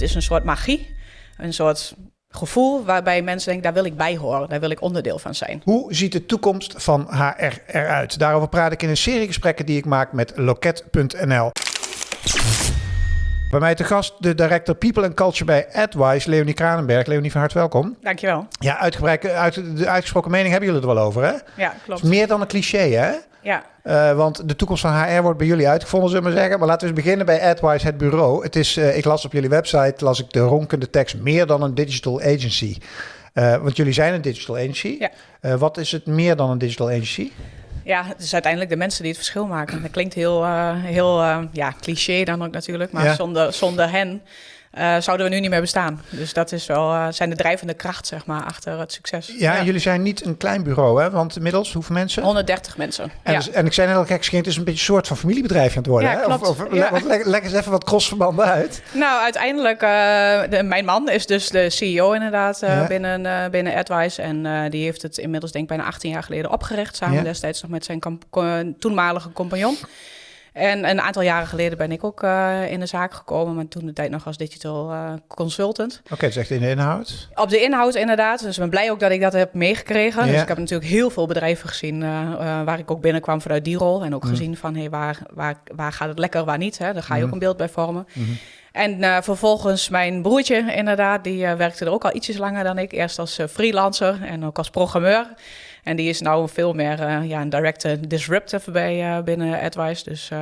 het is een soort magie, een soort gevoel waarbij mensen denken, daar wil ik bij horen, daar wil ik onderdeel van zijn. Hoe ziet de toekomst van HR eruit? Daarover praat ik in een serie gesprekken die ik maak met loket.nl. Bij mij te gast de director People and Culture bij AdWise, Leonie Kranenberg. Leonie, van harte welkom. Dankjewel. Ja, uitgebreid, uit, de uitgesproken mening hebben jullie het er wel over, hè? Ja, klopt. meer dan een cliché, hè? Ja. Uh, want de toekomst van HR wordt bij jullie uitgevonden, zullen we maar zeggen. Maar laten we eens beginnen bij AdWise, het bureau. Het is, uh, ik las op jullie website, las ik de ronkende tekst, meer dan een digital agency. Uh, want jullie zijn een digital agency. Ja. wat is het meer dan een digital agency? Ja, het is uiteindelijk de mensen die het verschil maken. Dat klinkt heel, heel ja, cliché dan ook natuurlijk, maar ja. zonder, zonder hen uh, zouden we nu niet meer bestaan. Dus dat is wel, uh, zijn de drijvende kracht, zeg maar, achter het succes. Ja, en jullie zijn niet een klein bureau, hè? Want inmiddels, hoeveel mensen? 130 mensen. En, ja. dus, en ik zei net al gek, het is een beetje een soort van familiebedrijf aan het worden. Ja, hè? klopt. Of, of leg, eens even wat crossverbanden uit. Nou, uiteindelijk, uh, de, mijn man is dus de CEO inderdaad binnen, binnen AdWise. En die heeft het inmiddels, denk ik, bijna 18 jaar geleden opgericht. Samen destijds nog met zijn toenmalige compagnon. En een aantal jaren geleden ben ik ook uh, in de zaak gekomen, maar toen de tijd nog als digital uh, consultant. Oké, okay, dus echt in de inhoud? Op de inhoud inderdaad. Dus ik ben blij ook dat ik dat heb meegekregen. Ja. Dus ik heb natuurlijk heel veel bedrijven gezien uh, waar ik ook binnenkwam vanuit die rol. En ook mm. gezien van hey, waar, waar, waar gaat het lekker, waar niet. Hè? Daar ga je mm. ook een beeld bij vormen. Mm -hmm. En vervolgens mijn broertje inderdaad, die werkte er ook al ietsjes langer dan ik. Eerst als freelancer en ook als programmeur. En die is nou veel meer uh, ja, een directe disruptive bij uh, binnen AdWise. Dus, uh,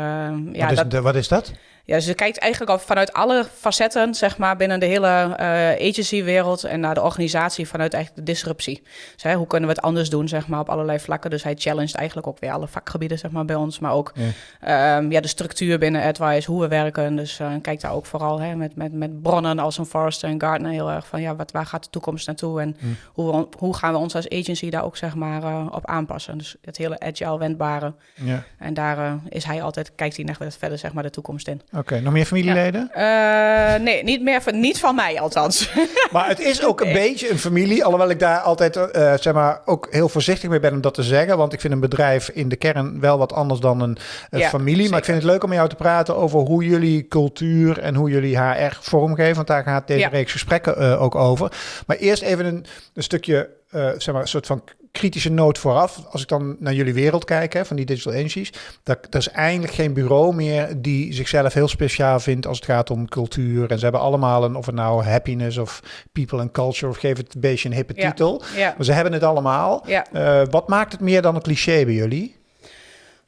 ja, wat, is, dat, wat is dat? Ja, ze kijkt eigenlijk al vanuit alle facetten, zeg maar, binnen de hele uh, agency-wereld en naar de organisatie vanuit eigenlijk de disruptie. Dus, hè, hoe kunnen we het anders doen, zeg maar, op allerlei vlakken. Dus hij challenged eigenlijk ook weer alle vakgebieden, zeg maar, bij ons. Maar ook ja. Um, ja, de structuur binnen AdWise, hoe we werken. Dus uh, kijk daar ook vooral hè, met, met, met bronnen als een Forrester en Gartner heel erg van, ja, wat, waar gaat de toekomst naartoe? En mm. hoe, hoe gaan we ons als agency daar ook, zeg maar, uh, op aanpassen? Dus het hele agile wendbare. Ja. En daar is hij altijd, kijkt hij nog verder, zeg maar, de toekomst in. Oké, okay, nog meer familieleden? Ja. Uh, nee, niet meer van, niet van mij althans. Maar het is ook een nee. beetje een familie, alhoewel ik daar altijd uh, zeg maar ook heel voorzichtig mee ben om dat te zeggen, want ik vind een bedrijf in de kern wel wat anders dan een, Ja, familie. zeker. Maar ik vind het leuk om met jou te praten over hoe jullie cultuur en hoe jullie HR vormgeven, want daar gaat deze Ja. reeks gesprekken uh, ook over. Maar eerst even een, een stukje, uh, zeg maar, een soort van kritische noot vooraf. Als ik dan naar jullie wereld kijk, hè, van die digital agencies, dat er is eigenlijk geen bureau meer die zichzelf heel speciaal vindt als het gaat om cultuur. En ze hebben allemaal een, of het nou happiness of people and culture, of geef het een beetje een hippe Ja. titel. Ja. Maar ze hebben het allemaal. Ja. Uh, wat maakt het meer dan een cliché bij jullie?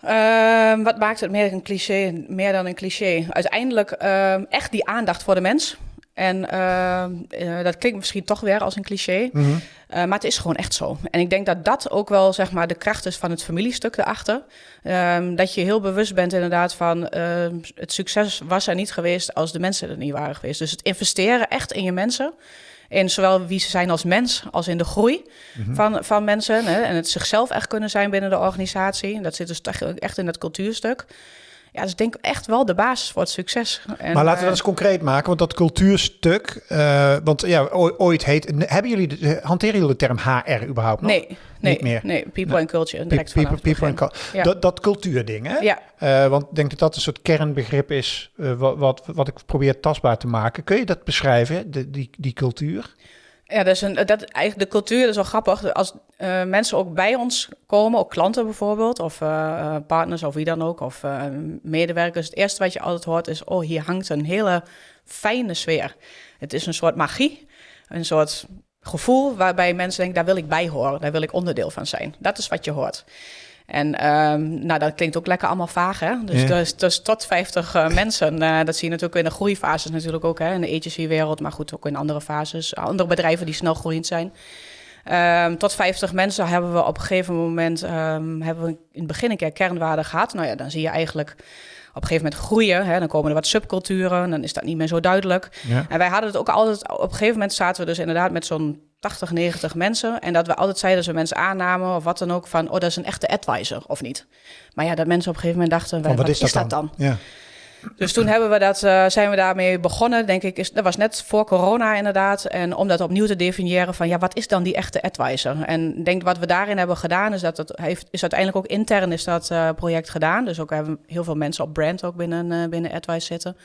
Ehm, wat maakt het meer een cliché, meer dan een cliché? Uiteindelijk ehm, echt die aandacht voor de mens. En ehm, eh, dat klinkt misschien toch weer als een cliché, Mhm. eh, maar het is gewoon echt zo. En ik denk dat dat ook wel zeg maar de kracht is van het familiestuk erachter. Ehm, dat je heel bewust bent inderdaad van ehm, het succes was er niet geweest als de mensen er niet waren geweest. Dus het investeren echt in je mensen. In zowel wie ze zijn als mens, als in de groei Mhm. van, van mensen. Hè, en het zichzelf echt kunnen zijn binnen de organisatie. Dat zit dus echt- echt in het cultuurstuk. Ja, dus ik denk echt wel de basis voor het succes. En, maar laten we eh, dat eens concreet maken, want dat cultuurstuk, uh, want ja, ooit heet, hebben jullie, de, hanteren jullie de term HR überhaupt nog? Nee, nee, Niet meer. nee. People Nee. and culture. Direct people, vanaf het people and begin. cul- Ja. dat, dat cultuurding, hè? Ja, Uh, want ik denk dat dat een soort kernbegrip is, uh, wat, wat, wat ik probeer tastbaar te maken. Kun je dat beschrijven, de, die, die cultuur? Ja, is een, dat, eigenlijk de cultuur is wel grappig. Als uh, mensen ook bij ons komen, ook klanten bijvoorbeeld, of uh, partners of wie dan ook, of medewerkers. Het eerste wat je altijd hoort is, oh, hier hangt een hele fijne sfeer. Het is een soort magie, een soort gevoel waarbij mensen denken, daar wil ik bij horen, daar wil ik onderdeel van zijn. Dat is wat je hoort. En um, nou, dat klinkt ook lekker allemaal vaag, hè? Dus, Ja. dus, dus tot 50 uh, mensen. Uh, dat zie je natuurlijk in de groeifases natuurlijk ook, hè? In de agency-wereld, maar goed, ook in andere fases. Andere bedrijven die snel groeiend zijn. Um, tot 50 mensen hebben we op een gegeven moment... Um, hebben we in het begin een keer kernwaarden gehad. Nou ja, dan zie je eigenlijk op een gegeven moment groeien. Hè? Dan komen er wat subculturen, dan is dat niet meer zo duidelijk. Ja. En wij hadden het ook altijd... Op een gegeven moment zaten we dus inderdaad met zo'n 80, 90 mensen. En dat we altijd zeiden, we mensen aannamen of wat dan ook, van, oh, dat is een echte advisor, of niet. Maar ja, dat mensen op een gegeven moment dachten, Van, wat, wat is, dat dan? Ja. Dus toen hebben we dat, uh, zijn we daarmee begonnen, denk ik. Is, dat was net voor corona inderdaad. En om dat opnieuw te definiëren van, ja, wat is dan die echte advisor? En ik denk wat we daarin hebben gedaan, is dat het heeft, is uiteindelijk ook intern is dat uh, project gedaan. Dus ook hebben heel veel mensen op brand ook binnen, uh, binnen AdWise zitten.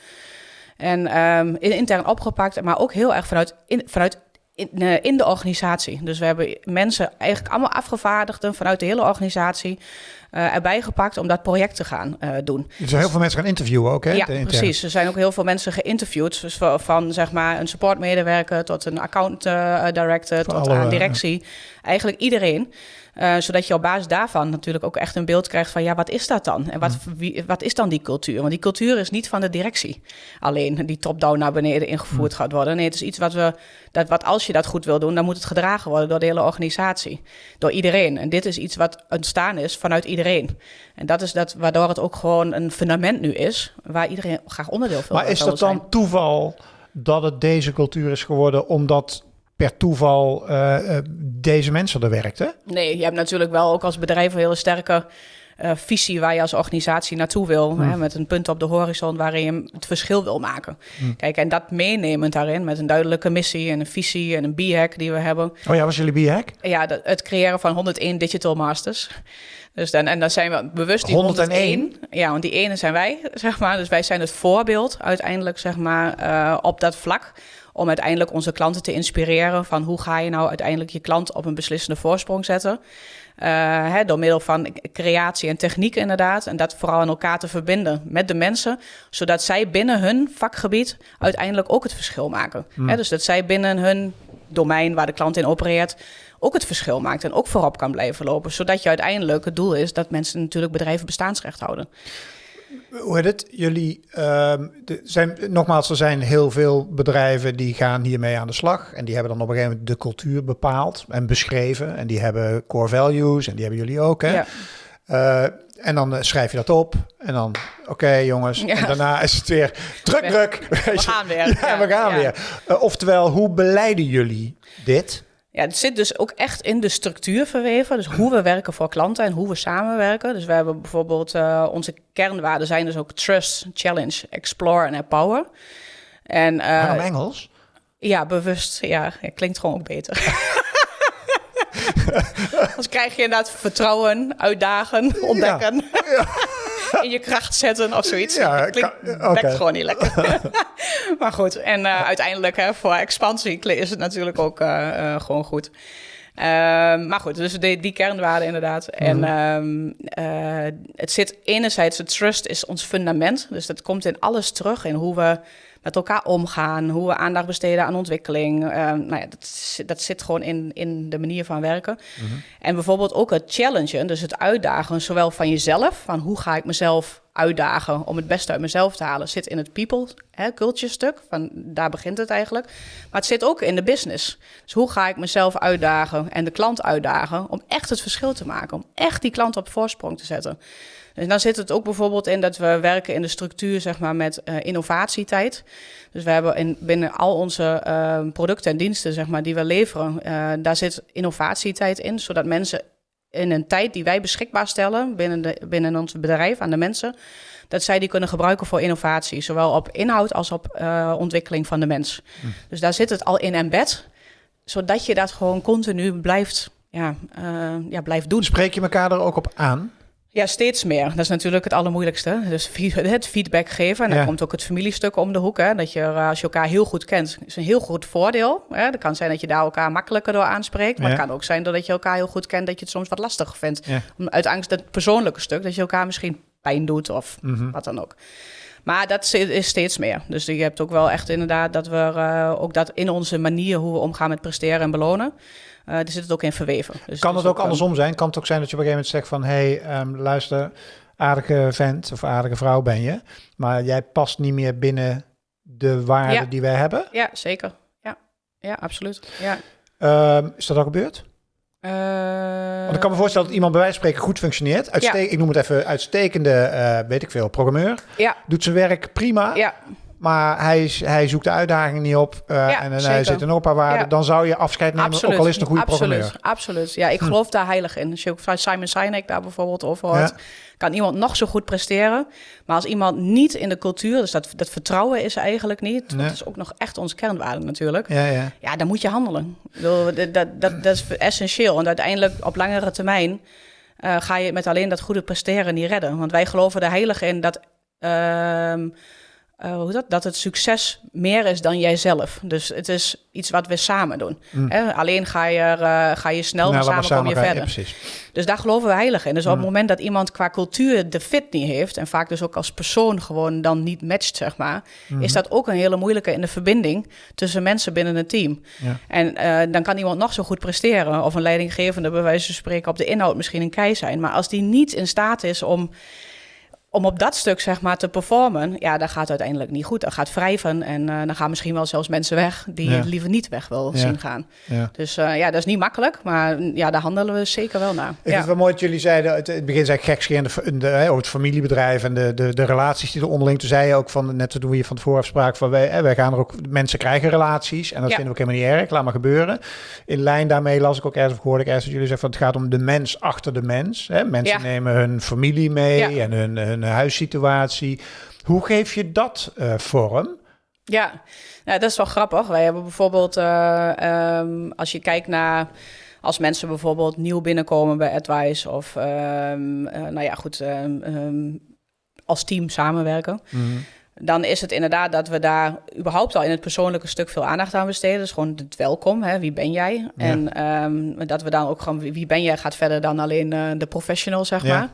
En ehm, intern opgepakt, maar ook heel erg vanuit, in, vanuit in, uh, in, de organisatie. Dus we hebben mensen eigenlijk allemaal afgevaardigden vanuit de hele organisatie uh, erbij gepakt om dat project te gaan uh, doen. Er zijn heel veel mensen gaan interviewen ook, hè? Ja, precies. Er zijn ook heel veel mensen geïnterviewd. Dus van, van zeg maar een supportmedewerker tot een account director tot alle, aan directie. Eigenlijk iedereen. Uh, zodat je op basis daarvan natuurlijk ook echt een beeld krijgt van ja, wat is dat dan? En wat, wie, wat is dan die cultuur? Want die cultuur is niet van de directie alleen die top-down naar beneden ingevoerd gaat worden. Nee, het is iets wat we, dat wat als je dat goed wil doen, dan moet het gedragen worden door de hele organisatie, door iedereen. En dit is iets wat ontstaan is vanuit iedereen. En dat is dat waardoor het ook gewoon een fundament nu is, waar iedereen graag onderdeel van Maar is dat dan toeval dat het deze cultuur is geworden omdat per toeval uh, deze mensen er werkten? Nee, je hebt natuurlijk wel ook als bedrijf een hele sterke uh, visie waar je als organisatie naartoe wil. Hè, met een punt op de horizon waarin je het verschil wil maken. Kijk, en dat meenemend daarin met een duidelijke missie en een visie en een B-hack die we hebben. Oh ja, was jullie B-hack? Ja, het creëren van 101 digital masters. Dus dan, en dan zijn we bewust die 101. 101. Ja, want die ene zijn wij, zeg maar. Dus wij zijn het voorbeeld uiteindelijk, zeg maar, uh, op dat vlak om uiteindelijk onze klanten te inspireren van hoe ga je nou uiteindelijk je klant op een beslissende voorsprong zetten. Uh, hè, door middel van creatie en techniek inderdaad. En dat vooral aan elkaar te verbinden met de mensen. Zodat zij binnen hun vakgebied uiteindelijk ook het verschil maken. Hmm. Hè, dus dat zij binnen hun domein waar de klant in opereert ook het verschil maakt. En ook voorop kan blijven lopen. Zodat je uiteindelijk het doel is dat mensen natuurlijk bedrijven bestaansrecht houden hoe heet het? Jullie uh, de, zijn, nogmaals, er zijn heel veel bedrijven die gaan hiermee aan de slag. En die hebben dan op een gegeven moment de cultuur bepaald en beschreven. En die hebben core values en die hebben jullie ook. Hè? Ja. Uh, en dan uh, schrijf je dat op. En dan, oké okay, jongens. Ja. En daarna is het weer druk, druk. We gaan weer. Ja, ja we gaan weer. Uh, oftewel, hoe beleiden jullie dit? Ja, het zit dus ook echt in de structuur verweven. Dus hoe we werken voor klanten en hoe we samenwerken. Dus we hebben bijvoorbeeld uh, onze kernwaarden zijn dus ook trust, challenge, explore en empower. En, uh, Waarom Engels? Ja, bewust. Ja, het klinkt gewoon ook beter. Dan krijg je inderdaad vertrouwen, uitdagen, ontdekken. Ja. Ja. in je kracht zetten of zoiets. Ja, klinkt okay. gewoon niet lekker. maar goed, en uh, uiteindelijk hè, voor expansie is het natuurlijk ook uh, uh, gewoon goed. Ehm, maar goed, dus die, die kernwaarden inderdaad. En um, het zit enerzijds, het trust is ons fundament. Dus dat komt in alles terug in hoe we met elkaar omgaan, hoe we aandacht besteden aan ontwikkeling. Uh, nou ja, dat, dat zit gewoon in, in de manier van werken. Mm -hmm. En bijvoorbeeld ook het challengen, dus het uitdagen, zowel van jezelf, van hoe ga ik mezelf uitdagen om het beste uit mezelf te halen, zit in het people, hè, culture stuk. Van, daar begint het eigenlijk. Maar het zit ook in de business. Dus hoe ga ik mezelf uitdagen en de klant uitdagen om echt het verschil te maken, om echt die klant op voorsprong te zetten. En dan zit het ook bijvoorbeeld in dat we werken in de structuur zeg maar, met uh, innovatietijd. Dus we hebben in, binnen al onze uh, producten en diensten zeg maar, die we leveren, uh, daar zit innovatietijd in, zodat mensen in een tijd die wij beschikbaar stellen binnen, de, binnen ons bedrijf aan de mensen, dat zij die kunnen gebruiken voor innovatie, zowel op inhoud als op ontwikkeling van de mens. Hm. Dus daar zit het al in embed, zodat je dat gewoon continu blijft, ja, ja, blijft doen. Spreek je elkaar er ook op aan? Ja, steeds meer. Dat is natuurlijk het allermoeilijkste. Dus het feedback geven. En dan komt ook het familiestuk om de hoek. Hè. Dat je, eh, als je elkaar heel goed kent, is een heel goed voordeel. Hè. Dat kan zijn dat je daar elkaar makkelijker door aanspreekt. Maar het kan ook zijn dat je elkaar heel goed kent, dat je het soms wat lastiger vindt. Uit angst, dat persoonlijke stuk, dat je elkaar misschien pijn doet of mhm. wat dan ook. Maar dat is steeds meer. Dus je hebt ook wel echt inderdaad dat we uh, ook dat in onze manier hoe we omgaan met presteren en belonen. Uh, er zit het ook in verweven. Dus kan het, ook, andersom zijn? Kan het ook zijn dat je op een gegeven moment zegt van... hé, hey, um, luister, aardige vent of aardige vrouw ben je... maar jij past niet meer binnen de waarden die wij hebben? Ja, zeker. Ja, ja absoluut. Ja. Um, is dat al gebeurd? Uh, Want ik kan me voorstellen dat iemand bij wijze van spreken goed functioneert. Uitste ja. Ik noem het even uitstekende, uh, weet ik veel, programmeur. Ja. Doet zijn werk prima. Ja. Maar hij, hij zoekt de uitdaging niet op uh, ja, en, en hij zit een paar waarden. Ja. Dan zou je afscheid nemen, absoluut. ook al is het een goede absoluut. programmeur. Absoluut, ja. Ik hm. geloof daar heilig in. Als je ook van Simon Sinek daar bijvoorbeeld over hoort... Ja. kan iemand nog zo goed presteren. Maar als iemand niet in de cultuur... dus dat, dat vertrouwen is eigenlijk niet... Nee. dat is ook nog echt onze kernwaarde natuurlijk... Ja, ja. ja dan moet je handelen. Dat, dat, dat, dat is essentieel. En uiteindelijk op langere termijn... Uh, ga je met alleen dat goede presteren niet redden. Want wij geloven er heilig in dat... Uh, uh, hoe dat? dat het succes meer is dan jijzelf. Dus het is iets wat we samen doen. Mm. Alleen ga je, uh, ga je snel, nou, samen, samen kom je verder. Ja, dus daar geloven we heilig in. Dus op het mm. moment dat iemand qua cultuur de fit niet heeft... en vaak dus ook als persoon gewoon dan niet matcht, zeg maar... Mm. is dat ook een hele moeilijke in de verbinding tussen mensen binnen een team. Ja. En uh, dan kan iemand nog zo goed presteren... of een leidinggevende bij wijze van spreken op de inhoud misschien een kei zijn... maar als die niet in staat is om om op dat stuk zeg maar te performen, ja, dat gaat uiteindelijk niet goed. Dat gaat wrijven en uh, dan gaan misschien wel zelfs mensen weg die je liever niet weg wil zien gaan. Ja. Dus uh, ja, dat is niet makkelijk, maar ja, daar handelen we zeker wel naar. Ik vind het wel mooi dat jullie zeiden, het, het begin zei gekscherend de, over het familiebedrijf en de, de, de relaties die er onderling. Toen zei je ook van, net toen we hier van tevoren afspraken, van wij, wij gaan er ook, mensen krijgen relaties en dat vinden we ook helemaal niet erg, laat maar gebeuren. In lijn daarmee las ik ook ergens, of hoorde ik ergens dat jullie zeggen van het gaat om de mens achter de mens. Hè? Mensen nemen hun familie mee en hun, hun huissituatie. Hoe geef je dat uh, vorm? Ja, nou, dat is wel grappig. Wij hebben bijvoorbeeld, uh, um, als je kijkt naar als mensen bijvoorbeeld nieuw binnenkomen bij Advice of uh, nou ja, goed, um, als team samenwerken. Mm. Dan is het inderdaad dat we daar überhaupt al in het persoonlijke stuk veel aandacht aan besteden. Dus gewoon het welkom, hè? wie ben jij? Ja. En dat we dan ook gewoon, wie ben jij, gaat verder dan alleen de professional, zeg ja. maar.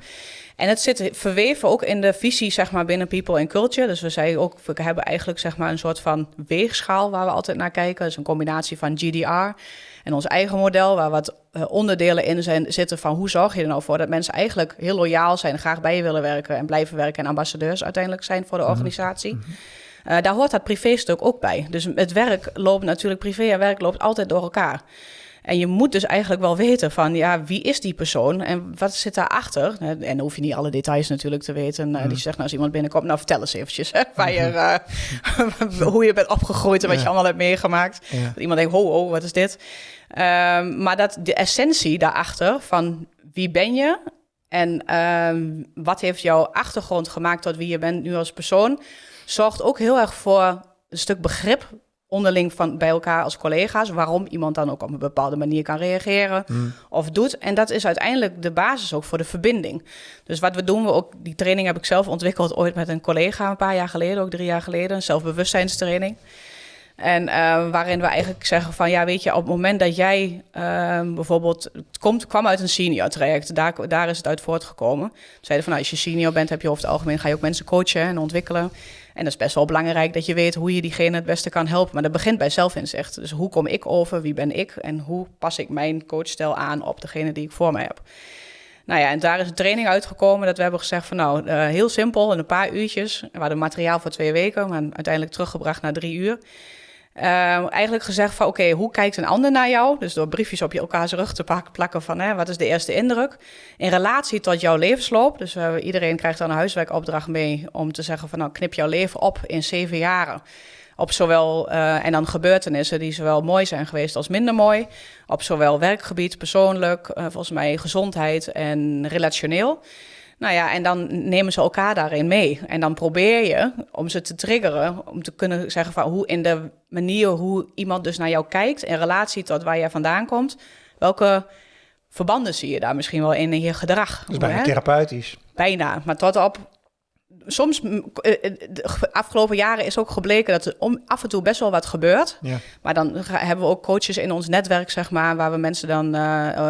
En het zit verweven ook in de visie, zeg maar, binnen People and Culture. Dus we zeiden ook, we hebben eigenlijk zeg maar een soort van weegschaal waar we altijd naar kijken. Dus een combinatie van GDR en ons eigen model, waar wat uh, onderdelen in zijn, zitten van hoe zorg je er nou voor dat mensen eigenlijk heel loyaal zijn, graag bij je willen werken en blijven werken en ambassadeurs uiteindelijk zijn voor de mhm. organisatie. Uh, daar hoort dat privé-stuk ook bij. Dus het werk loopt natuurlijk, privé en werk loopt altijd door elkaar. En je moet dus eigenlijk wel weten van, ja, wie is die persoon en wat zit daarachter? En dan hoef je niet alle details natuurlijk te weten. Mm. Die zegt, nou, als iemand binnenkomt, nou, vertel eens eventjes hè, waar je, uh, hoe je bent opgegroeid en wat je allemaal hebt meegemaakt. Dat iemand denkt, ho, oh, wat is dit? Um, maar dat de essentie daarachter van wie ben je en um, wat heeft jouw achtergrond gemaakt tot wie je bent nu als persoon, zorgt ook heel erg voor een stuk begrip onderling van, bij elkaar als collega's, waarom iemand dan ook op een bepaalde manier kan reageren hmm. of doet. En dat is uiteindelijk de basis ook voor de verbinding. Dus wat we doen, we ook, die training heb ik zelf ontwikkeld ooit met een collega een paar jaar geleden, ook drie jaar geleden, een zelfbewustzijnstraining. En uh, waarin we eigenlijk zeggen van ja, weet je, op het moment dat jij uh, bijvoorbeeld het komt, kwam uit een senior traject, daar, daar is het uit voortgekomen. Zeiden van nou, als je senior bent, heb je over het algemeen ga je ook mensen coachen en ontwikkelen. En dat is best wel belangrijk dat je weet hoe je diegene het beste kan helpen. Maar dat begint bij zelfinzicht. Dus hoe kom ik over? Wie ben ik? En hoe pas ik mijn coachstijl aan op degene die ik voor mij heb? Nou ja, en daar is een training uitgekomen dat we hebben gezegd van nou, uh, heel simpel, in een paar uurtjes. We hadden materiaal voor twee weken, maar uiteindelijk teruggebracht naar drie uur. Uh, eigenlijk gezegd van oké, hoe kijkt een ander naar jou? Dus door briefjes op je elkaars rug te plakken van hè, wat is de eerste indruk? In relatie tot jouw levensloop. Dus uh, iedereen krijgt dan een huiswerkopdracht mee om te zeggen van nou knip jouw leven op in zeven jaren. Op zowel, uh, en dan gebeurtenissen die zowel mooi zijn geweest als minder mooi. Op zowel werkgebied, persoonlijk, volgens mij gezondheid en relationeel. Nou ja, en dan nemen ze elkaar daarin mee. En dan probeer je om ze te triggeren, om te kunnen zeggen van hoe in de manier hoe iemand dus naar jou kijkt in relatie tot waar jij vandaan komt, welke verbanden zie je daar misschien wel in, in je gedrag. Dus bijna therapeutisch. Bijna, maar tot op soms, eh, eh, de afgelopen jaren is ook gebleken dat er om, af en toe best wel wat gebeurt. Ja. Maar dan hebben we ook coaches in ons netwerk, zeg maar, waar we mensen dan uh,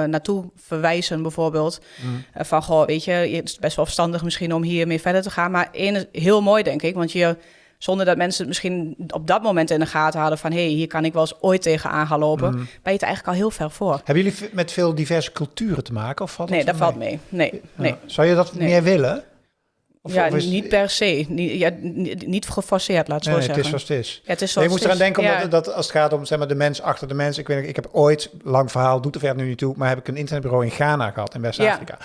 naartoe verwijzen, bijvoorbeeld. Mm. van, goh, weet je, het is best wel verstandig misschien om hiermee verder te gaan. Maar één is heel mooi, denk ik, want je zonder dat mensen het misschien op dat moment in de gaten hadden van... hé, hey, hier kan ik wel eens ooit tegenaan gaan lopen. Mm. Ben je het eigenlijk al heel ver voor. Hebben jullie met veel diverse culturen te maken? Of valt nee, dat valt mee. Nee, nee. Zou je dat meer willen? Ja, niet per se. Niet, ja, niet geforceerd, laat het zo zeggen. Het is zoals het is. Ja, het is zoals je moet eraan denken, omdat, dat als het gaat om zeg maar, de mens achter de mens. Ik, weet, ik heb ooit, lang verhaal, doet er verder nu niet toe, maar heb ik een internetbureau in Ghana gehad, in West-Afrika.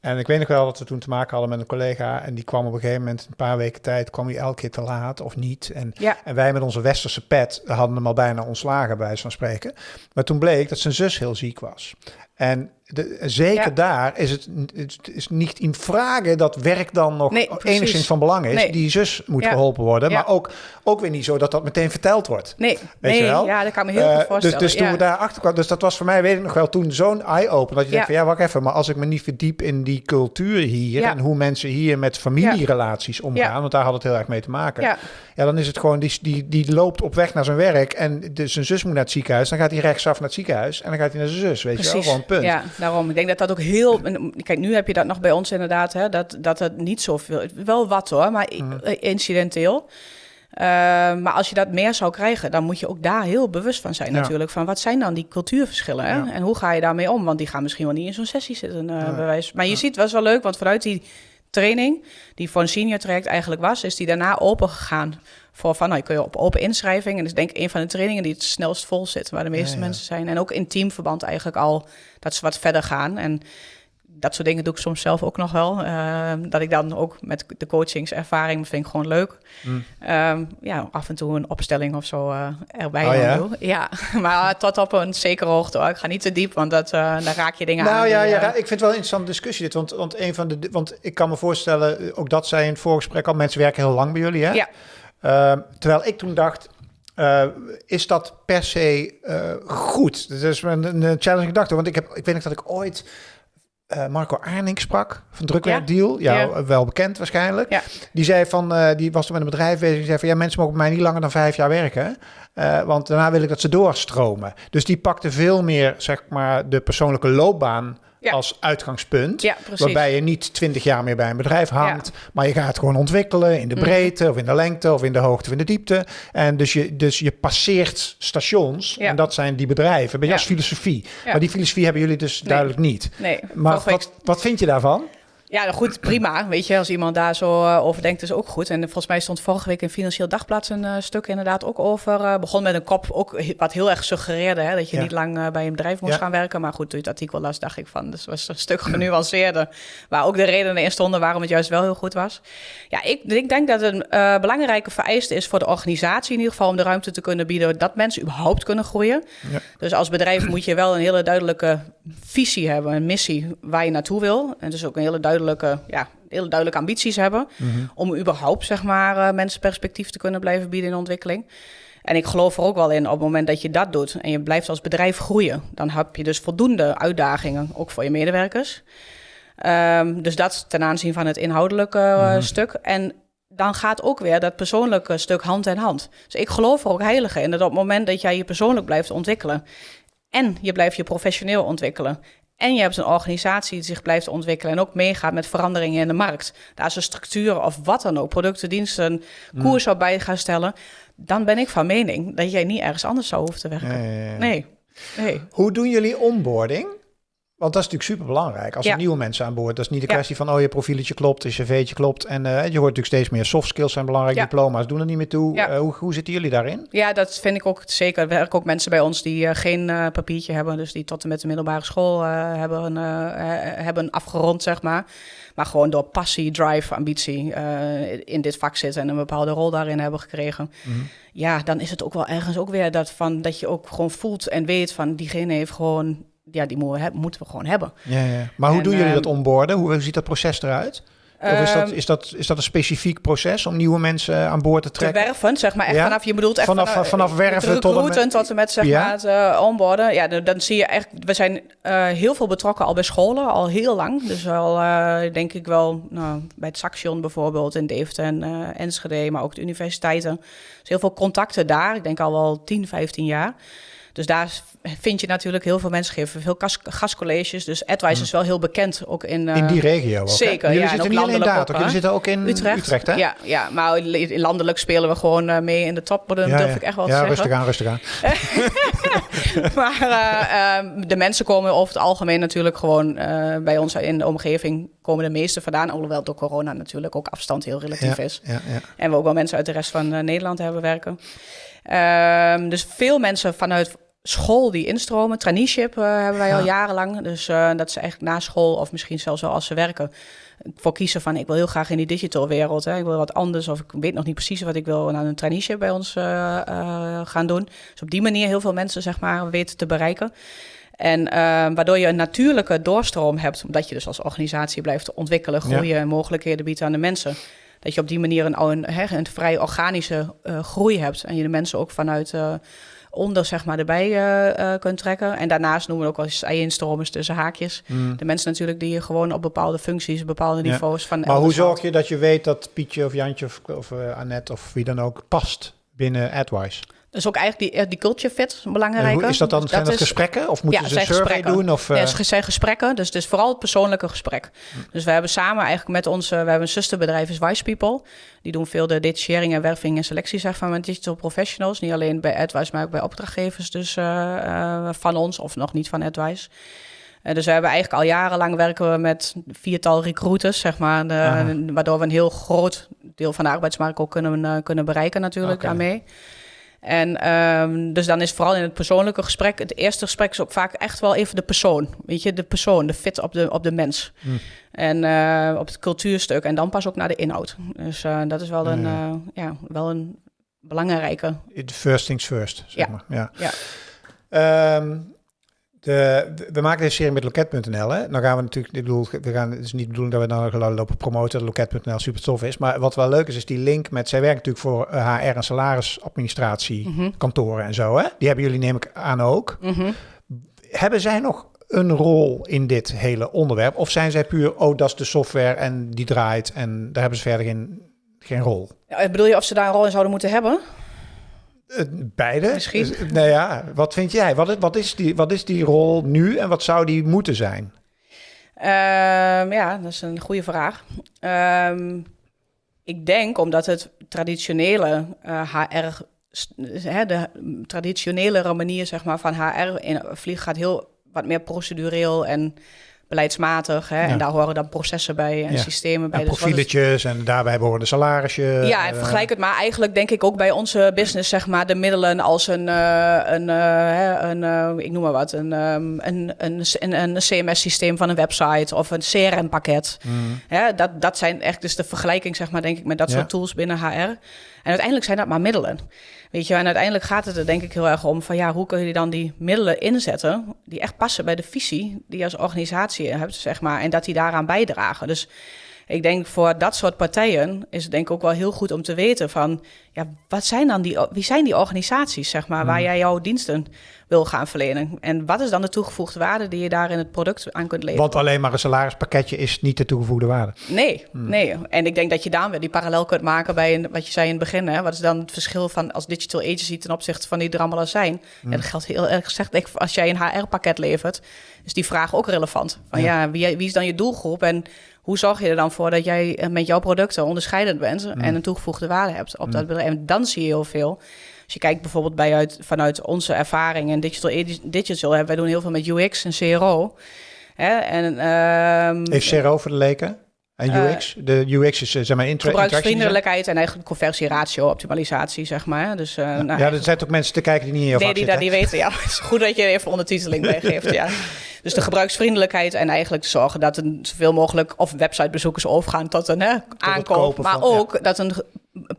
En ik weet nog wel dat we toen te maken hadden met een collega. En die kwam op een gegeven moment, een paar weken tijd, kwam hij elke keer te laat of niet. En, en wij met onze westerse pet hadden hem al bijna ontslagen, bij van spreken. Maar toen bleek dat zijn zus heel ziek was. En de, zeker Ja. daar is het, het is niet in vragen dat werk dan nog Nee, enigszins van belang is. Nee. Die zus moet Ja. geholpen worden, Ja. maar ook, ook weer niet zo dat dat meteen verteld wordt. Nee, Weet nee je wel? ja, dat kan me heel Eh, goed voorstellen. Dus, dus toen we daar achter kwamen, dus dat was voor mij, weet ik nog wel, toen zo'n eye-open. Dat je denkt van, ja, wacht even, maar als ik me niet verdiep in die cultuur hier... En hoe mensen hier met familierelaties omgaan, want daar had het heel erg mee te maken. Ja. Dan is het gewoon, die, die, die loopt op weg naar zijn werk... en de, zijn zus moet naar het ziekenhuis, dan gaat hij rechtsaf naar het ziekenhuis... en dan gaat hij naar zijn zus, weet je wel, gewoon punt. Daarom. Ik denk dat dat ook heel. en Kijk, nu heb je dat nog bij ons inderdaad, hè, dat, dat het niet zoveel. Wel wat hoor, maar eh, incidenteel. Eh, maar als je dat meer zou krijgen, dan moet je ook daar heel bewust van zijn Ja. natuurlijk. Van wat zijn dan die cultuurverschillen? Hè? Ja. En hoe ga je daarmee om? Want die gaan misschien wel niet in zo'n sessie zitten, eh Ja. bewijs. Maar je ziet, was wel leuk, want vanuit die training, die voor een senior traject eigenlijk was, is die daarna open gegaan. Voor van, nou, je kun je op open inschrijving. En dat is denk ik een van de trainingen die het snelst vol zit, waar de meeste Ja, ja. mensen zijn. En ook in teamverband eigenlijk al, dat ze wat verder gaan. En dat soort dingen doe ik soms zelf ook nog wel. Eh, dat ik dan ook met de coachingservaring, vind ik gewoon leuk. Mm. Ehm, ja, af en toe een opstelling of zo eh, erbij Oh, ja? doe. Ja, maar tot op een zekere hoogte. hoor. Ik ga niet te diep, want dat, eh dan raak je dingen aan. Nou ja, die, ja, eh, ik vind het wel een interessante discussie dit. Want, want, een van de, want ik kan me voorstellen, eh, ook dat zei in het voorgesprek al, mensen werken heel lang bij jullie. Hè? Ja. Ehm, terwijl ik toen dacht, eh, is dat per se eh, goed? Dat is een, een, challenge gedachte. Want ik, heb, ik weet nog dat ik ooit eh, Marco Arning sprak van Drukwerkdeal. Ja, Ja. wel bekend waarschijnlijk. Ja. Die zei van, die was toen met een bedrijf bezig. Die zei van, ja, mensen mogen bij mij niet langer dan vijf jaar werken. Want daarna wil ik dat ze doorstromen. Dus die pakte veel meer, zeg maar, de persoonlijke loopbaan Ja. als uitgangspunt. Ja. Waarbij je niet twintig jaar meer bij een bedrijf hangt. Maar je gaat gewoon ontwikkelen in de Mhm. breedte of in de lengte of in de hoogte of in de diepte. En dus je, dus je passeert stations. En dat zijn die bedrijven. Beetje Ja. als filosofie. Maar die filosofie hebben jullie dus Nee. duidelijk niet. Nee, Maar wat, wat vind je daarvan? Ja, nou goed, prima. Weet je, als iemand daar zo eh, over denkt, is ook goed. En volgens mij stond vorige week in Financieel Dagblad een eh, stuk inderdaad ook over. eh, begon met een kop, ook wat heel erg suggereerde, hè, dat je Ja. niet lang bij een bedrijf moest Ja. gaan werken. Maar goed, toen je het artikel las, dacht ik van, dus was een stuk genuanceerder. Waar ook de redenen in stonden waarom het juist wel heel goed was. Ja, ik, ik denk dat een eh, belangrijke vereiste is voor de organisatie in ieder geval om de ruimte te kunnen bieden dat mensen überhaupt kunnen groeien. Ja. Dus als bedrijf moet je wel een hele duidelijke visie hebben, een missie waar je naartoe wil. En dus ook een hele duidelijke, ja, hele duidelijke ambities hebben. Om überhaupt, zeg maar, eh, mensen perspectief te kunnen blijven bieden in ontwikkeling. En ik geloof er ook wel in, op het moment dat je dat doet en je blijft als bedrijf groeien, dan heb je dus voldoende uitdagingen, ook voor je medewerkers. Ehm, dus dat ten aanzien van het inhoudelijke eh, stuk. En dan gaat ook weer dat persoonlijke stuk hand in hand. Dus ik geloof er ook heilig in dat op het moment dat jij je persoonlijk blijft ontwikkelen en je blijft je professioneel ontwikkelen. En je hebt een organisatie die zich blijft ontwikkelen en ook meegaat met veranderingen in de markt. Daar is een structuur of wat dan ook, producten, diensten, koers op bij gaan stellen. Dan ben ik van mening dat jij niet ergens anders zou hoeven te werken. Ja. Nee, nee. Hoe doen jullie onboarding? Want dat is natuurlijk super belangrijk. Als er Ja. nieuwe mensen aan boord, dat is niet de Ja. kwestie van oh je profieletje klopt, je cv'tje klopt. En eh, je hoort natuurlijk steeds meer soft skills zijn belangrijk, Ja. diploma's doen er niet meer toe. Eh, hoe, hoe zitten jullie daarin? Ja, dat vind ik ook zeker. Er werken ook mensen bij ons die eh, geen papiertje hebben. Dus die tot en met de middelbare school hebben, hebben afgerond, zeg maar. Maar gewoon door passie, drive, ambitie in dit vak zitten en een bepaalde rol daarin hebben gekregen. Mhm. Ja, dan is het ook wel ergens ook weer dat, van, dat je ook gewoon voelt en weet van diegene heeft gewoon, ja, die moeten we, heb- moeten we gewoon hebben. Ja, ja. Maar hoe En, doen jullie ehm, dat onboarden? Hoe, ziet dat proces eruit? Of is dat, Ehm, is, dat, is dat een specifiek proces om nieuwe mensen aan boord te te trekken? werven, zeg maar. Echt Ja? vanaf, je bedoelt echt Vanaf- vanaf, vanaf werven tot en met- tot en met, zeg Ja? maar, het onboarden. Ja, dan, dan zie je echt... We zijn eh, heel veel betrokken al bij scholen, al heel lang. Dus al, eh, denk ik wel, nou, bij het Saxion bijvoorbeeld in Deventer en eh, Enschede, maar ook de universiteiten. Dus heel veel contacten daar. Ik denk al wel 10, 15 jaar. Dus daar vind je natuurlijk heel veel mensen geven veel gas- gastcolleges. Dus AdWise is wel heel bekend ook in... eh, in die regio ook, hè? zeker, Jullie ja, en zitten ook niet alleen daar, toch? Jullie zitten ook in Utrecht. Utrecht, hè? Ja, ja, maar li- landelijk spelen we gewoon eh, mee in de top. Dat Ja, durf ja. ik echt wel ja, te zeggen. rustig aan, rustig aan. maar eh, ehm, de mensen komen over het algemeen natuurlijk gewoon eh, bij ons in de omgeving komen de meeste vandaan. Alhoewel door corona natuurlijk ook afstand heel relatief Ja, is. ja, ja. En we ook wel mensen uit de rest van eh, Nederland hebben werken. Ehm, dus veel mensen vanuit school die instromen. Traineeship eh, hebben wij al Ja. jarenlang. Dus eh, dat ze echt na school of misschien zelfs wel als ze werken... voor kiezen van ik wil heel graag in die digital wereld. Hè. Ik wil wat anders of ik weet nog niet precies wat ik wil... dan een traineeship bij ons eh, gaan doen. Dus op die manier heel veel mensen zeg maar weten te bereiken. En uh, waardoor je een natuurlijke doorstroom hebt, omdat je dus als organisatie blijft ontwikkelen, groeien en mogelijkheden biedt aan de mensen. Dat je op die manier een, een, een vrij organische uh, groei hebt en je de mensen ook vanuit uh, onder zeg maar erbij uh, kunt trekken. En daarnaast noemen we ook wel eens instromers tussen haakjes. Mm. De mensen natuurlijk die gewoon op bepaalde functies, bepaalde niveaus van. Maar hoe zorg je dat je weet dat Pietje of Jantje of, of Annette of wie dan ook past binnen AdWise? Dus ook eigenlijk die, eh, die culture fit belangrijk. Is dat dan zijn dat gesprekken? Of moeten ja, ze een survey gesprekken. doen? Of, uh... Ja, het zijn gesprekken. Dus het is vooral het persoonlijke gesprek. Dus we hebben samen eigenlijk met onze... We hebben een zusterbedrijf is Wise People. Die doen veel de detachering en werving en selectie zeg maar, met digital professionals. Niet alleen bij AdWise, maar ook bij opdrachtgevers dus, uh, van ons. Of nog niet van AdWise. Dus we hebben eigenlijk al jarenlang werken we met viertal recruiters, zeg maar. De, waardoor we een heel groot deel van de arbeidsmarkt ook kunnen, kunnen bereiken natuurlijk okay. daarmee. En um, dus dan is vooral in het persoonlijke gesprek, het eerste gesprek is ook vaak echt wel even de persoon. Weet je, de persoon, de fit op de, op de mens. Hmm. En uh, op het cultuurstuk en dan pas ook naar de inhoud. Dus uh, dat is wel een, uh, ja, wel een belangrijke. First things first, zeg ja. maar. Ja. ja. Um, de, we maken deze serie met loket.nl. Dan gaan we natuurlijk, ik bedoel, we gaan, het is niet de bedoeling dat we dan lopen promoten dat loket.nl super tof is. Maar wat wel leuk is, is die link met, zij werken natuurlijk voor HR eh, en salarisadministratie, mm -hmm. kantoren en zo. Hè? Die hebben jullie neem ik aan ook. Mm -hmm. Hebben zij nog een rol in dit hele onderwerp? Of zijn zij puur, oh, dat is de software en die draait en daar hebben ze verder geen, geen rol? Ja, bedoel je of ze daar een rol in zouden moeten hebben? Eh, beide. Misschien. Dus, nou ja, wat vind jij? Wat is, wat, is die, wat is die rol nu en wat zou die moeten zijn? Um, ja, dat is een goede vraag. Um, ik denk omdat het traditionele uh, HR, de traditionele manier zeg maar, van HR in vlieg gaat heel wat meer procedureel en beleidsmatig. Hè? En daar horen dan processen bij en systemen bij. En dus profieletjes en daarbij behoren de salarisjes. Ja, en vergelijk het maar eigenlijk denk ik ook bij onze business, zeg maar, de middelen als een, uh, een, uh, een uh, ik noem maar wat, een, um, een, een, een, een CMS-systeem van een website of een CRM-pakket. Mm. dat, dat zijn echt dus de vergelijking, zeg maar, denk ik, met dat soort tools binnen HR. En uiteindelijk zijn dat maar middelen. Weet je, en uiteindelijk gaat het er denk ik heel erg om van ja, hoe kun je dan die middelen inzetten die echt passen bij de visie die je als organisatie hebt, zeg maar, en dat die daaraan bijdragen. Dus ik denk voor dat soort partijen is het denk ik ook wel heel goed om te weten van, ja, wat zijn dan die, wie zijn die organisaties, zeg maar, waar hmm. jij jouw diensten wil gaan verlenen? En wat is dan de toegevoegde waarde die je daar in het product aan kunt leveren? Want alleen maar een salarispakketje is niet de toegevoegde waarde. Nee, hmm. nee. En ik denk dat je daar weer die parallel kunt maken bij een, wat je zei in het begin. Hè? Wat is dan het verschil van als digital agency ten opzichte van die er allemaal zijn? Hmm. Ja, dat geldt heel erg gezegd. Als jij een HR-pakket levert, is die vraag ook relevant. Van ja, ja wie, wie is dan je doelgroep en hoe zorg je er dan voor dat jij eh, met jouw producten onderscheidend bent en mm. een toegevoegde waarde hebt op dat mm. bedrijf? En dan zie je heel veel. Als je kijkt bijvoorbeeld bij uit, vanuit onze ervaring in digital, digital hebben wij doen heel veel met UX en CRO. Hè? En, um, Heeft CRO voor de leken? En UX? Uh, de UX is eh, zeg maar gebruiksvriendelijkheid en eigenlijk conversieratio, optimalisatie, zeg maar. Dus, uh, ja, nou, ja, er zijn ook mensen te kijken die niet jouw Nee, die dat niet weten. Ja, het is goed dat je even ondertiteling meegeeft. ja. Dus de gebruiksvriendelijkheid en eigenlijk zorgen dat een zoveel mogelijk of websitebezoekers overgaan tot een hè, aankoop, maar ook dat een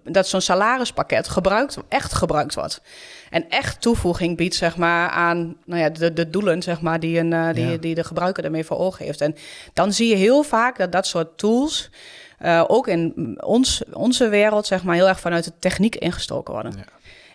dat zo'n salarispakket gebruikt, echt gebruikt wordt. En echt toevoeging biedt zeg maar, aan nou ja, de, de doelen zeg maar, die, een, uh, die, die de gebruiker ermee voor ogen heeft. En dan zie je heel vaak dat dat soort tools uh, ook in ons, onze wereld zeg maar, heel erg vanuit de techniek ingestoken worden. Ja.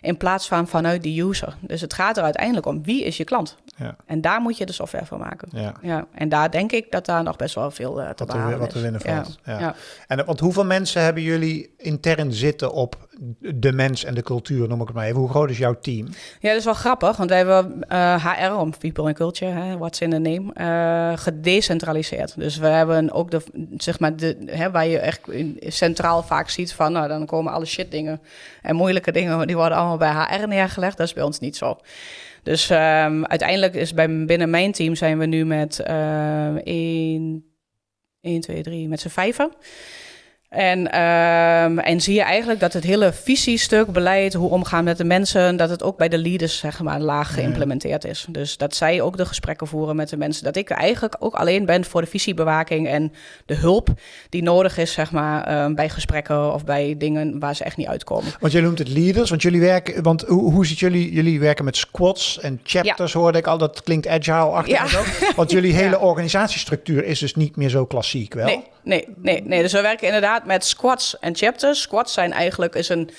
In plaats van vanuit de user. Dus het gaat er uiteindelijk om wie is je klant. Ja. En daar moet je de software voor maken. Ja. Ja. En daar denk ik dat daar nog best wel veel uh, te wat behalen Wat te winnen valt. Ja. Ja. En want hoeveel mensen hebben jullie intern zitten op de mens en de cultuur, noem ik het maar even. Hoe groot is jouw team? Ja, dat is wel grappig, want wij hebben HR, om people and culture, hè, what's in the name, uh, gedecentraliseerd. Dus we hebben ook de, zeg maar, de, hè, waar je echt centraal vaak ziet van, nou, dan komen alle shit dingen en moeilijke dingen, die worden allemaal bij HR neergelegd. Dat is bij ons niet zo. Dus um, uiteindelijk is bij, binnen mijn team zijn we nu met uh, 1, 1, 2, 3, met z'n vijven. En, ehm, en zie je eigenlijk dat het hele visiestuk, beleid, hoe omgaan met de mensen, dat het ook bij de leaders zeg maar laag geïmplementeerd is. Dus dat zij ook de gesprekken voeren met de mensen. Dat ik eigenlijk ook alleen ben voor de visiebewaking en de hulp die nodig is zeg maar ehm, bij gesprekken of bij dingen waar ze echt niet uitkomen. Want je noemt het leaders, want jullie werken, want hoe, hoe zit jullie, jullie werken met squads en chapters hoorde ik al, dat klinkt agile-achtig. Ja. Want jullie hele organisatiestructuur is dus niet meer zo klassiek, wel? Nee, nee, nee, nee. Dus we werken inderdaad met squads en chapters. Squads zijn eigenlijk is een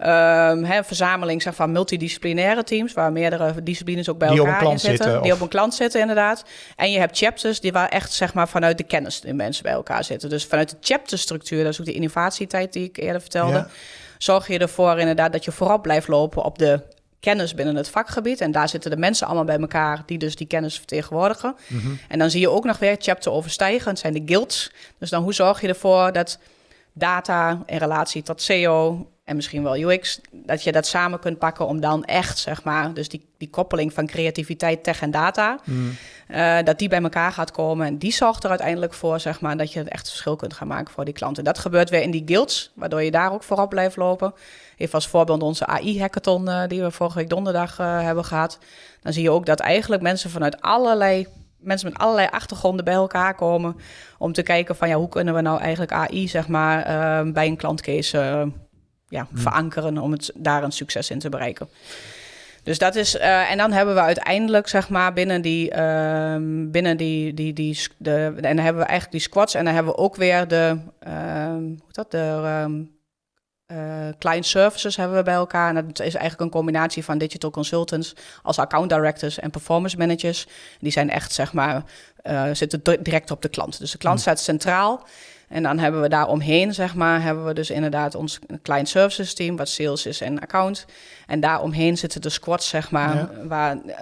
um, verzameling zeg, van multidisciplinaire teams, waar meerdere disciplines ook bij elkaar in zitten. die op een klant zitten, inderdaad. En je hebt chapters die waar echt zeg maar, vanuit de kennis de mensen bij elkaar zitten. Dus vanuit de chapterstructuur, dat is ook de innovatietijd die ik eerder vertelde. Zorg je ervoor inderdaad dat je voorop blijft lopen op de kennis binnen het vakgebied. En daar zitten de mensen allemaal bij elkaar die dus die kennis vertegenwoordigen. Mhm. En dan zie je ook nog weer chapter overstijgen. Het zijn de guilds. Dus dan hoe zorg je ervoor dat data in relatie tot SEO en misschien wel UX, dat je dat samen kunt pakken om dan echt, zeg maar, dus die, die koppeling van creativiteit, tech en data, mm. uh, dat die bij elkaar gaat komen. En die zorgt er uiteindelijk voor, zeg maar, dat je het echt verschil kunt gaan maken voor die klanten. Dat gebeurt weer in die guilds, waardoor je daar ook voorop blijft lopen. Even als voorbeeld onze AI-hackathon uh, die we vorige week donderdag uh, hebben gehad. Dan zie je ook dat eigenlijk mensen vanuit allerlei mensen met allerlei achtergronden bij elkaar komen om te kijken van ja, hoe kunnen we nou eigenlijk AI zeg maar uh, bij een klantcase uh, ja, hmm. verankeren om het daar een succes in te bereiken. Dus dat is, uh, en dan hebben we uiteindelijk, zeg maar, binnen die, ehm, binnen die, die, die, de, en dan hebben we eigenlijk die squads en dan hebben we ook weer de, ehm, hoe dat, de uh, client services hebben we bij elkaar. En dat is eigenlijk een combinatie van digital consultants als account directors en performance managers. Die zijn echt, zeg maar, uh, zitten direct op de klant. Dus de klant hmm. staat centraal. En dan hebben we daar omheen, zeg maar, hebben we dus inderdaad ons client services team, wat sales is en account. En daaromheen zitten de squads, zeg maar, waar, uh,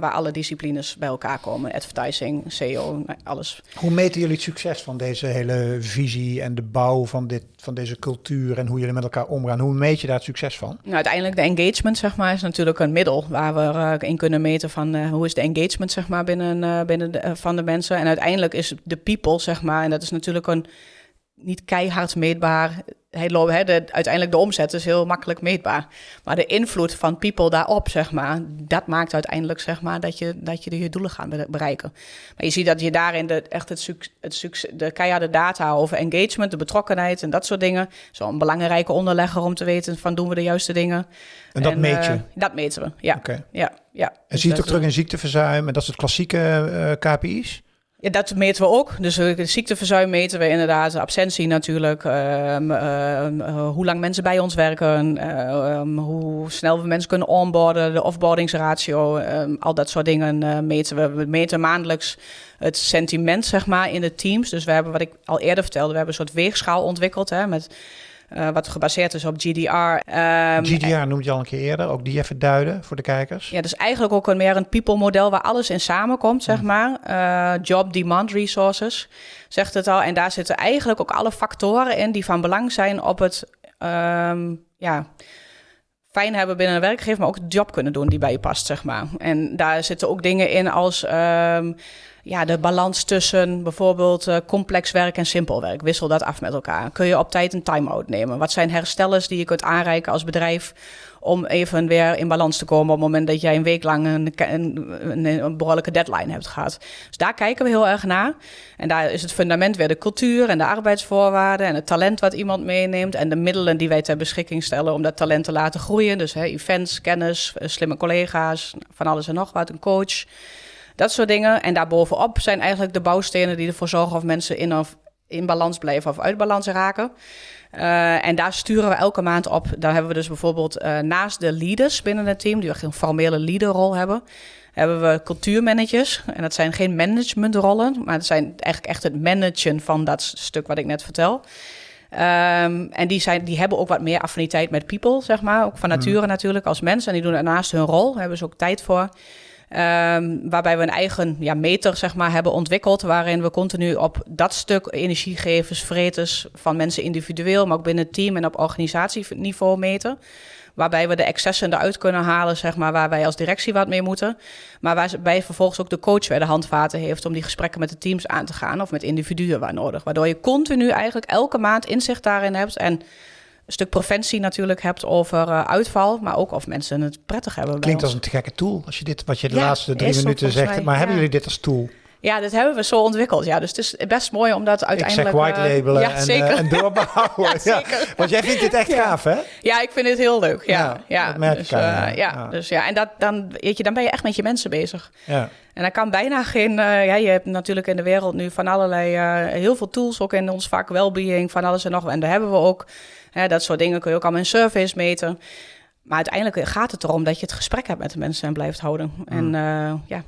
waar alle disciplines bij elkaar komen. Advertising, SEO, alles. Hoe meten jullie het succes van deze hele visie en de bouw van, dit, van deze cultuur en hoe jullie met elkaar omgaan? Hoe meet je daar het succes van? Nou, uiteindelijk de engagement, zeg maar, is natuurlijk een middel waar we uh, in kunnen meten van uh, hoe is de engagement, zeg maar, binnen, binnen de, van de mensen. En uiteindelijk is de people, zeg maar, en dat is natuurlijk een niet keihard meetbaar. Hij he, de, uiteindelijk de omzet is heel makkelijk meetbaar. Maar de invloed van people daarop, zeg maar, dat maakt uiteindelijk zeg maar, dat, je, dat je je doelen gaat bereiken. Maar je ziet dat je daarin de, echt het, het de keiharde data over engagement, de betrokkenheid en dat soort dingen. Zo'n belangrijke onderlegger om te weten van doen we de juiste dingen. En dat meet je? Uh, dat meten we, ja. ja, ja. En dus zie je het ook terug in ziekteverzuim en dat soort klassieke uh, KPI's? Dat meten we ook. Dus de ziekteverzuim meten we inderdaad, absentie natuurlijk, ehm, ehm, eh, hoe lang mensen bij ons werken, ehm, hoe snel we mensen kunnen onboarden, de offboardingsratio, al dat soort dingen uh, meten we. We meten maandelijks het sentiment, zeg maar, in de teams. Dus we hebben, wat ik al eerder vertelde, we hebben een soort weegschaal ontwikkeld hè, met uh, wat gebaseerd is op GDR. Um, ehm, GDR noemde je al een keer eerder, ook die even duiden voor de kijkers. Ja, dus eigenlijk ook een meer een people-model waar alles in samenkomt, zeg mm. maar. Uh, job demand resources, zegt het al. En daar zitten eigenlijk ook alle factoren in die van belang zijn op het, um, ja fijn hebben binnen een werkgever, maar ook de job kunnen doen die bij je past, zeg maar. En daar zitten ook dingen in als um, ja, de balans tussen bijvoorbeeld uh, complex werk en simpel werk. Wissel dat af met elkaar. Kun je op tijd een time-out nemen? Wat zijn herstellers die je kunt aanreiken als bedrijf om even weer in balans te komen op het moment dat jij een week lang een, een, een, behoorlijke deadline hebt gehad. Dus daar kijken we heel erg naar. En daar is het fundament weer de cultuur en de arbeidsvoorwaarden en het talent wat iemand meeneemt en de middelen die wij ter beschikking stellen om dat talent te laten groeien. Dus hè, events, kennis, eh, slimme collega's, van alles en nog wat, een coach. Dat soort dingen. En daarbovenop zijn eigenlijk de bouwstenen die ervoor zorgen of mensen in of in balans blijven of uit balans raken. Uh, en daar sturen we elke maand op. Daar hebben we dus bijvoorbeeld uh, naast de leaders binnen het team, die echt een formele leaderrol hebben, hebben we cultuurmanagers. En dat zijn geen managementrollen, maar dat zijn eigenlijk echt het managen van dat stuk wat ik net vertel. Um, en die, zijn, die hebben ook wat meer affiniteit met people, zeg maar. Ook van hmm. nature natuurlijk als mensen. En die doen daarnaast hun rol, daar hebben ze ook tijd voor. Um, waarbij we een eigen ja, meter zeg maar, hebben ontwikkeld, waarin we continu op dat stuk energiegevers, vreters van mensen individueel, maar ook binnen het team en op organisatieniveau meten. waarbij we de excessen eruit kunnen halen, zeg maar, waar wij als directie wat mee moeten. Maar waarbij vervolgens ook de coach weer de handvaten heeft om die gesprekken met de teams aan te gaan of met individuen waar nodig. Waardoor je continu eigenlijk elke maand inzicht daarin hebt en stuk preventie natuurlijk hebt over uh, uitval, maar ook of mensen het prettig hebben. Klinkt als een te gekke tool als je dit, wat je de Ja, laatste drie minuten zegt. mij, maar ja. hebben jullie dit als tool? Ja, dit hebben we zo ontwikkeld. Ja, dus het is best mooi om dat Ik uiteindelijk... zeg white eh, labelen ja, en, zeker. eh, en doorbouwen. Ja, zeker. Want jij vindt dit echt gaaf, hè? Ja, ik vind het heel leuk. Ja, Ja, ja, dat merk ik dus, aan eh, ja. dus ja, en dat, dan, weet je, dan ben je echt met je mensen bezig. Ja. En dan kan bijna geen. eh, ja, je hebt natuurlijk in de wereld nu van allerlei. eh, heel veel tools, ook in ons vak wellbeing, van alles en nog. En daar hebben we ook. Hè, dat soort dingen kun je ook allemaal in surveys meten. Maar uiteindelijk gaat het erom dat je het gesprek hebt met de mensen en blijft houden. En eh, ja.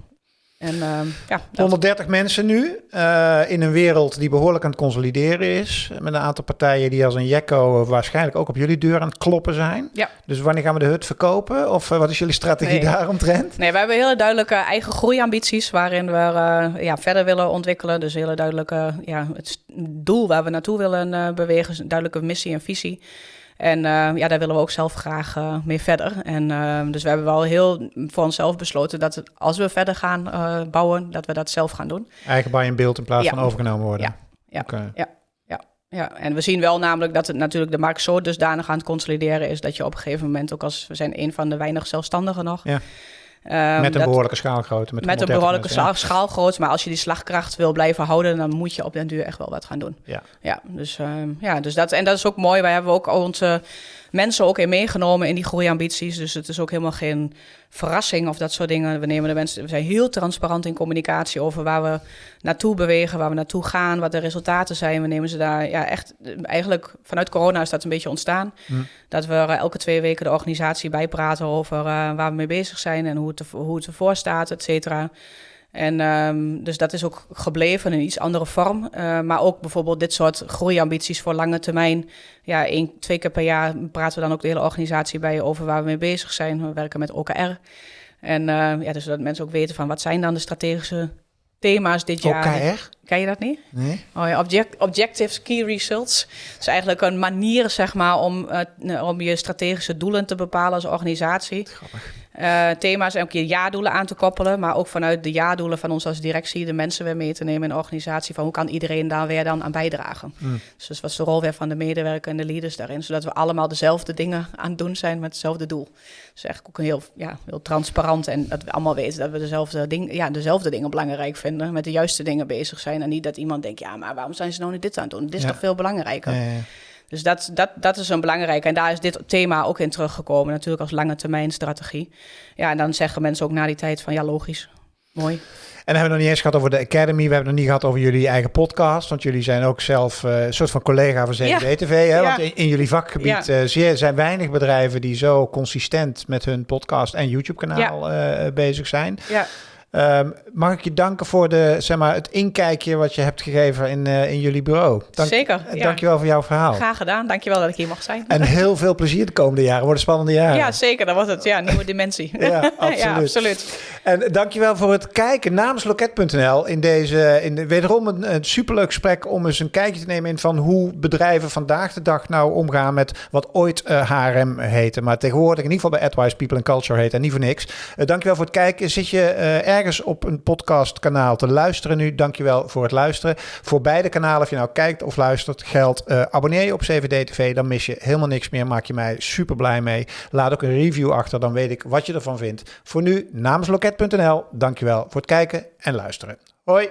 En eh, ja, dat- 130 mensen nu eh, in een wereld die behoorlijk aan het consolideren is. Met een aantal partijen die als een jekko waarschijnlijk ook op jullie deur aan het kloppen zijn. Ja. Dus wanneer gaan we de hut verkopen? Of eh, wat is jullie strategie Nee. daaromtrent? Nee, we hebben hele duidelijke eigen groeiambities waarin we eh, ja, verder willen ontwikkelen. Dus hele duidelijke ja, het doel waar we naartoe willen eh, bewegen, is een duidelijke missie en visie. En eh, ja, daar willen we ook zelf graag eh, mee verder. En eh, dus we hebben wel heel voor onszelf besloten dat het, als we verder gaan bouwen, dat we dat zelf gaan doen. Eigen bij in beeld in plaats Ja. van overgenomen worden. Ja, ja. Oké. Ja, en we zien wel namelijk dat het natuurlijk de markt zo dusdanig aan het consolideren is dat je op een gegeven moment ook als we zijn een van de weinig zelfstandigen nog. Ja. Ehm, met een dat- behoorlijke schaalgrootte. Met, Met een 130 behoorlijke ja. scha- schaalgrootte. Maar als je die slagkracht wil blijven houden, dan moet je op den duur echt wel wat gaan doen. Ja. Ja, dus, ehm, ja, dus dat, en dat is ook mooi. Wij hebben ook onze mensen ook in meegenomen in die groeiambities. Dus het is ook helemaal geen verrassing of dat soort dingen. We nemen de mensen, we zijn heel transparant in communicatie over waar we naartoe bewegen, waar we naartoe gaan, wat de resultaten zijn. We nemen ze daar ja, echt, eigenlijk vanuit corona is dat een beetje ontstaan. Hm. Dat we elke twee weken de organisatie bijpraten over eh, waar we mee bezig zijn en hoe het, er- hoe het ervoor staat, et cetera. En ehm, dus dat is ook gebleven in een iets andere vorm. Eh, maar ook bijvoorbeeld dit soort groeiambities voor lange termijn. Ja, één, twee keer per jaar praten we dan ook de hele organisatie bij over waar we mee bezig zijn. We werken met OKR. En eh, ja, dus dat mensen ook weten van wat zijn dan de strategische thema's dit jaar. OKR? Ken je dat niet? Nee? Oh ja, object, objectives, key results. Het is eigenlijk een manier zeg maar, om, eh, om je strategische doelen te bepalen als organisatie. Eh, thema's en ook je jaardoelen aan te koppelen, maar ook vanuit de jaardoelen van ons als directie de mensen weer mee te nemen in de organisatie. Van hoe kan iedereen daar weer dan aan bijdragen? Mm. Dus dat was de rol weer van de medewerker en de leaders daarin, zodat we allemaal dezelfde dingen aan het doen zijn met hetzelfde doel. Dus eigenlijk ook een heel, ja, heel transparant en dat we allemaal weten dat we dezelfde, ding, ja, dezelfde dingen belangrijk vinden, met de juiste dingen bezig zijn. En niet dat iemand denkt, ja, maar waarom zijn ze nou niet dit aan het doen? Dit is Ja. toch veel belangrijker? Ja. Dus dat, dat, dat is een belangrijke. En daar is dit thema ook in teruggekomen. Natuurlijk als lange termijn strategie. Ja, en dan zeggen mensen ook na die tijd van ja, logisch. Mooi. En dan hebben we nog niet eens gehad over de Academy. We hebben het nog niet gehad over jullie eigen podcast. Want jullie zijn ook zelf eh, een soort van collega van CNV-TV. Hè? Ja. Want in, in jullie vakgebied eh, zeer, zijn weinig bedrijven die zo consistent met hun podcast en YouTube-kanaal eh, bezig zijn. Ja, Ehm, mag ik je danken voor de, zeg maar, het inkijkje wat je hebt gegeven in, eh, in jullie bureau. Dank, zeker. eh, Ja. Dankjewel voor jouw verhaal. Graag gedaan. Dankjewel dat ik hier mag zijn. En heel veel plezier de komende jaren. Worden spannende jaren. Ja, zeker. Dan wordt het ja, nieuwe dimensie. Ja, absoluut. ja, absoluut. En dankjewel voor het kijken namens Loket.nl in deze, in de, wederom een, een superleuk gesprek om eens een kijkje te nemen in van hoe bedrijven vandaag de dag nou omgaan met wat ooit eh, HRM heette, maar tegenwoordig in ieder geval bij AdWise People and Culture heet en niet voor niks. Eh, dankjewel voor het kijken. Zit je eh, op een podcastkanaal te luisteren nu? Dankjewel voor het luisteren. Voor beide kanalen, of je nou kijkt of luistert, geldt eh, abonneer je op CVD TV, dan mis je helemaal niks meer. Maak je mij super blij mee. Laat ook een review achter, dan weet ik wat je ervan vindt. Voor nu, namens Loket.nl, dankjewel voor het kijken en luisteren. Hoi!